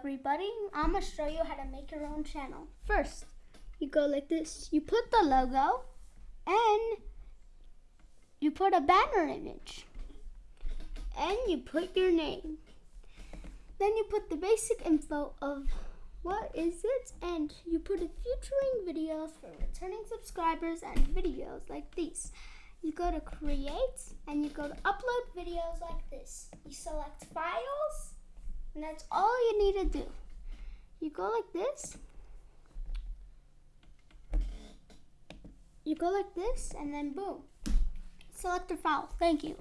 everybody. I'm gonna show you how to make your own channel. First, you go like this. You put the logo and you put a banner image and you put your name. Then you put the basic info of what is it and you put a featuring videos for returning subscribers and videos like these. You go to create and you go to upload videos like this. You select files and that's all you need to do. You go like this. You go like this and then boom. Select a file. Thank you.